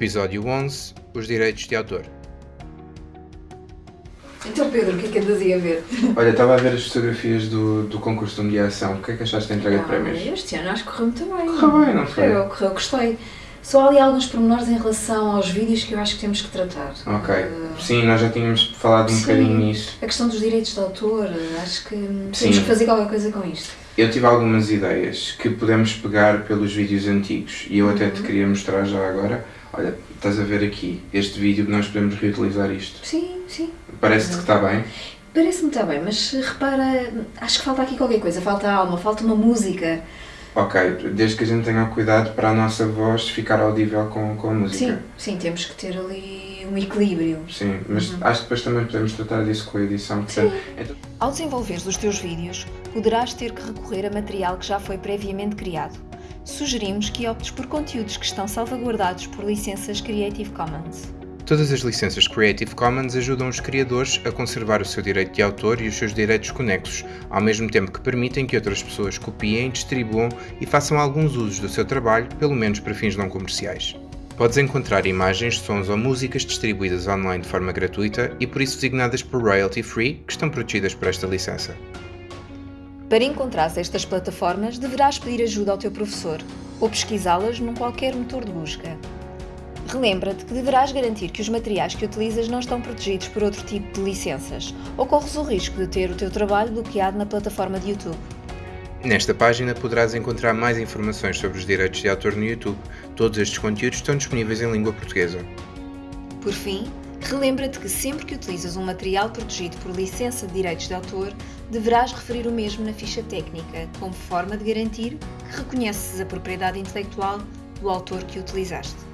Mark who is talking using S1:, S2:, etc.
S1: Episódio 11 Os Direitos de Autor.
S2: Então, Pedro, o que é que andas aí a ver?
S3: Olha, estava a ver as fotografias do, do concurso de mediação. O que é que achaste da entrega de
S2: Ah,
S3: prémios?
S2: Este ano acho que correu muito bem.
S3: Correu bem, não foi?
S2: Correu, correu, gostei. Só há ali alguns pormenores em relação aos vídeos que eu acho que temos que tratar.
S3: Ok.
S2: Ah,
S3: Sim, nós já tínhamos falado um
S2: Sim.
S3: bocadinho nisso.
S2: a questão dos direitos de autor, acho que
S3: Sim.
S2: temos que fazer qualquer coisa com isto.
S3: Eu tive algumas ideias que podemos pegar pelos vídeos antigos e eu até
S2: Uhum.
S3: te queria mostrar já agora. Olha, estás a ver aqui este vídeo que nós podemos reutilizar isto.
S2: Sim, sim.
S3: Parece-te que está bem?
S2: Parece-me estar bem, mas repara, acho que falta aqui qualquer coisa. Falta alma, falta uma música.
S3: Ok, desde que a gente tenha o cuidado para a nossa voz ficar audível com, com a música.
S2: Sim, sim, temos que ter ali um equilíbrio.
S3: Sim, mas acho que depois também podemos tratar disso com a edição. Portanto, então,
S4: Ao desenvolveres os teus vídeos, poderás ter que recorrer a material que já foi previamente criado. Sugerimos que optes por conteúdos que estão salvaguardados por licenças Creative Commons.
S1: Todas as licenças Creative Commons ajudam os criadores a conservar o seu direito de autor e os seus direitos conexos, ao mesmo tempo que permitem que outras pessoas copiem, distribuam e façam alguns usos do seu trabalho, pelo menos para fins não comerciais. Podes encontrar imagens, sons ou músicas distribuídas online de forma gratuita e por isso designadas por royalty free, que estão protegidas por esta licença.
S4: Para encontrares estas plataformas, deverás pedir ajuda ao teu professor ou pesquisá-las num qualquer motor de busca. Relembra-te que deverás garantir que os materiais que utilizas não estão protegidos por outro tipo de licenças ou corres o risco de ter o teu trabalho bloqueado na plataforma de YouTube.
S1: Nesta página poderás encontrar mais informações sobre os direitos de autor no YouTube. Todos estes conteúdos estão disponíveis em língua portuguesa.
S4: Por fim, relembra-te que sempre que utilizas um material protegido por licença de direitos de autor, deverás referir o mesmo na ficha técnica, como forma de garantir que reconheces a propriedade intelectual do autor que utilizaste.